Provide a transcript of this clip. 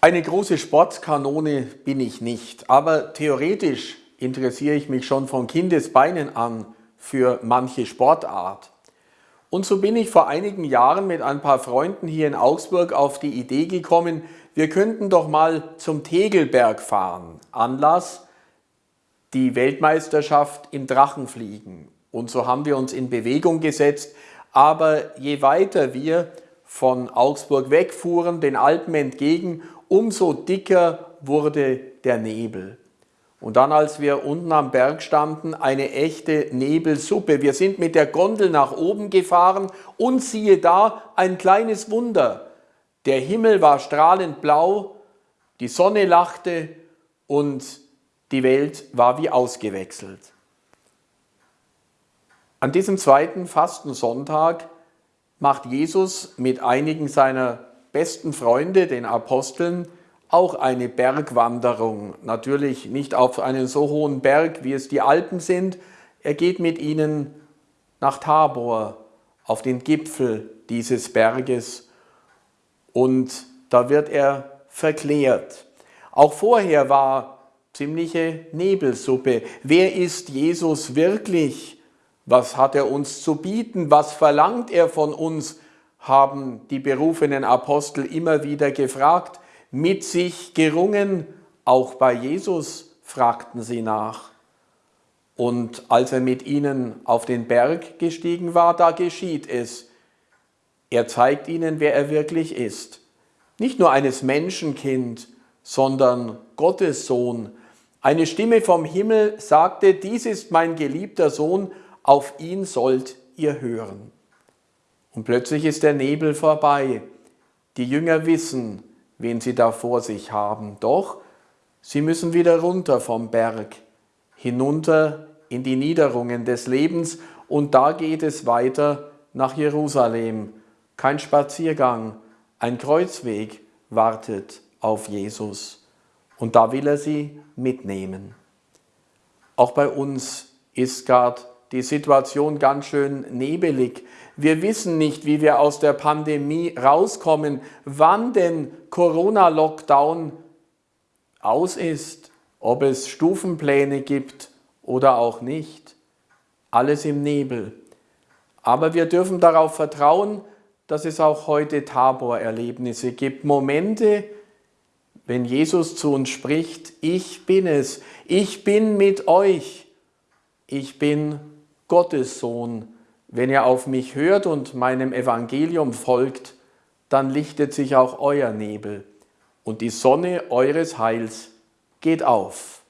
Eine große Sportkanone bin ich nicht, aber theoretisch interessiere ich mich schon von Kindesbeinen an für manche Sportart. Und so bin ich vor einigen Jahren mit ein paar Freunden hier in Augsburg auf die Idee gekommen, wir könnten doch mal zum Tegelberg fahren. Anlass die Weltmeisterschaft im Drachenfliegen. Und so haben wir uns in Bewegung gesetzt. Aber je weiter wir von Augsburg wegfuhren, den Alpen entgegen, umso dicker wurde der Nebel. Und dann, als wir unten am Berg standen, eine echte Nebelsuppe. Wir sind mit der Gondel nach oben gefahren und siehe da, ein kleines Wunder. Der Himmel war strahlend blau, die Sonne lachte und die Welt war wie ausgewechselt. An diesem zweiten Fastensonntag macht Jesus mit einigen seiner besten Freunde, den Aposteln, auch eine Bergwanderung. Natürlich nicht auf einen so hohen Berg, wie es die Alpen sind. Er geht mit ihnen nach Tabor, auf den Gipfel dieses Berges und da wird er verklärt. Auch vorher war ziemliche Nebelsuppe. Wer ist Jesus wirklich? Was hat er uns zu bieten? Was verlangt er von uns? Haben die berufenen Apostel immer wieder gefragt. Mit sich gerungen, auch bei Jesus fragten sie nach. Und als er mit ihnen auf den Berg gestiegen war, da geschieht es. Er zeigt ihnen, wer er wirklich ist. Nicht nur eines Menschenkind, sondern Gottes Sohn. Eine Stimme vom Himmel sagte, dies ist mein geliebter Sohn, auf ihn sollt ihr hören. Und plötzlich ist der Nebel vorbei. Die Jünger wissen, wen sie da vor sich haben. Doch sie müssen wieder runter vom Berg, hinunter in die Niederungen des Lebens und da geht es weiter nach Jerusalem. Kein Spaziergang, ein Kreuzweg wartet auf Jesus. Und da will er sie mitnehmen. Auch bei uns ist gerade die Situation ganz schön nebelig. Wir wissen nicht, wie wir aus der Pandemie rauskommen, wann denn Corona-Lockdown aus ist, ob es Stufenpläne gibt oder auch nicht. Alles im Nebel. Aber wir dürfen darauf vertrauen, dass es auch heute Tabor-Erlebnisse gibt. Momente, wenn Jesus zu uns spricht, ich bin es, ich bin mit euch, ich bin Gottes Sohn. Wenn ihr auf mich hört und meinem Evangelium folgt, dann lichtet sich auch euer Nebel und die Sonne eures Heils geht auf.